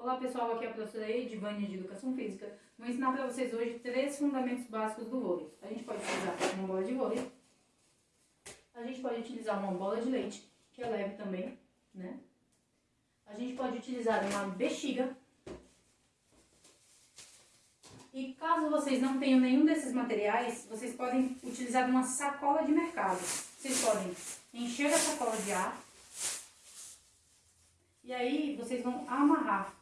Olá pessoal, aqui é a professora Edivânia de Educação Física. Vou ensinar para vocês hoje três fundamentos básicos do vôlei. A gente pode utilizar uma bola de vôlei, a gente pode utilizar uma bola de leite, que é leve também, né? A gente pode utilizar uma bexiga. E caso vocês não tenham nenhum desses materiais, vocês podem utilizar uma sacola de mercado. Vocês podem encher a sacola de ar e aí vocês vão amarrar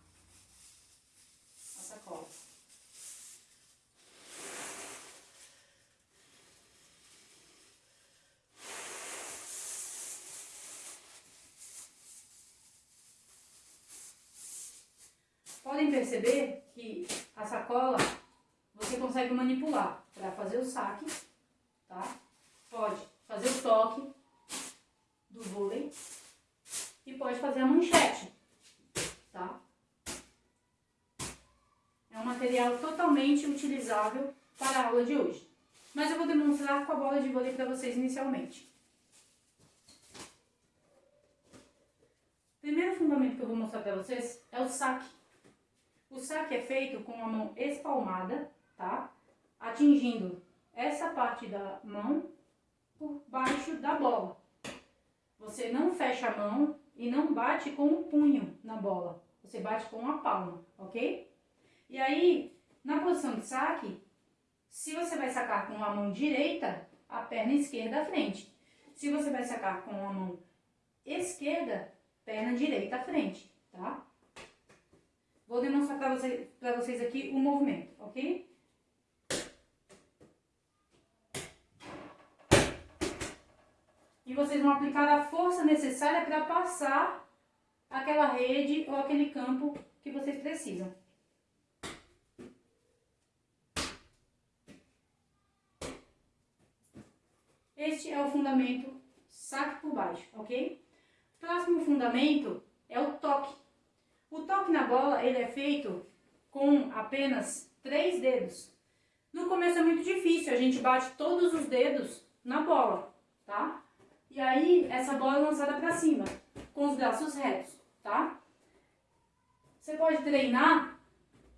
Podem perceber que a sacola você consegue manipular para fazer o saque, tá? Pode fazer o toque do vôlei e pode fazer a manchete, tá? Material totalmente utilizável para a aula de hoje. Mas eu vou demonstrar com a bola de vôlei para vocês inicialmente. Primeiro fundamento que eu vou mostrar para vocês é o saque. O saque é feito com a mão espalmada, tá? Atingindo essa parte da mão por baixo da bola. Você não fecha a mão e não bate com o punho na bola. Você bate com a palma, ok? E aí, na posição de saque, se você vai sacar com a mão direita, a perna esquerda à frente. Se você vai sacar com a mão esquerda, perna direita à frente, tá? Vou demonstrar para você, vocês aqui o movimento, ok? E vocês vão aplicar a força necessária para passar aquela rede ou aquele campo que vocês precisam. Este é o fundamento saque por baixo, ok? Próximo fundamento é o toque. O toque na bola ele é feito com apenas três dedos. No começo é muito difícil, a gente bate todos os dedos na bola, tá? E aí essa bola é lançada para cima, com os braços retos, tá? Você pode treinar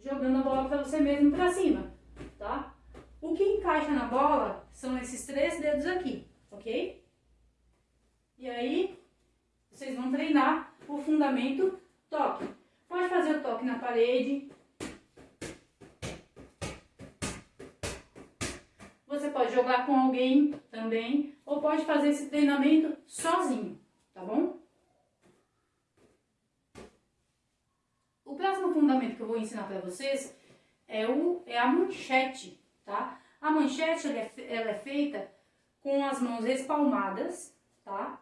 jogando a bola para você mesmo para cima, tá? O que encaixa na bola são esses três dedos aqui, ok? E aí vocês vão treinar o fundamento toque. Pode fazer o toque na parede. Você pode jogar com alguém também, ou pode fazer esse treinamento sozinho, tá bom? O próximo fundamento que eu vou ensinar para vocês é, o, é a manchete, manchete ela é, ela é feita com as mãos espalmadas, tá?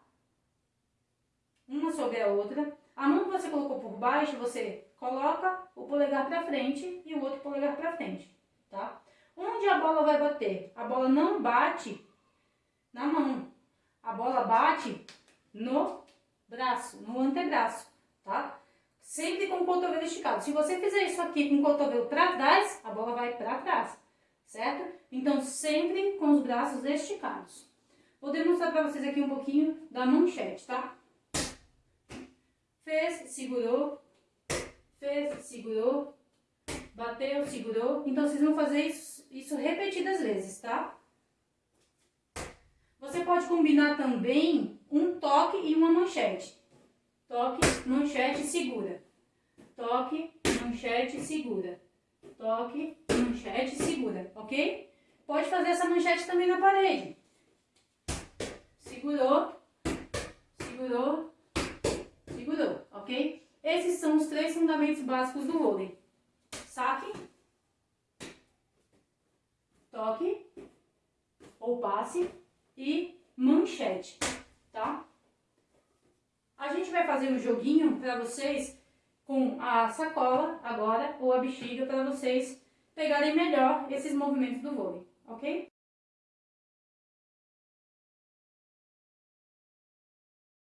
Uma sobre a outra. A mão que você colocou por baixo, você coloca o polegar para frente e o outro polegar para frente, tá? Onde a bola vai bater? A bola não bate na mão. A bola bate no braço, no antebraço, tá? Sempre com o cotovelo esticado. Se você fizer isso aqui com o cotovelo para trás, a bola vai para trás, certo? Então, sempre com os braços esticados. Vou demonstrar para vocês aqui um pouquinho da manchete, tá? Fez, segurou, fez, segurou, bateu, segurou. Então, vocês vão fazer isso, isso repetidas vezes, tá? Você pode combinar também um toque e uma manchete. Toque, manchete, segura. Toque, manchete, segura. Toque, manchete, segura, ok? Pode fazer essa manchete também na parede. Segurou, segurou, segurou, ok? Esses são os três fundamentos básicos do vôlei. Saque, toque ou passe e manchete, tá? A gente vai fazer um joguinho para vocês com a sacola agora ou a bexiga para vocês pegarem melhor esses movimentos do vôlei, ok?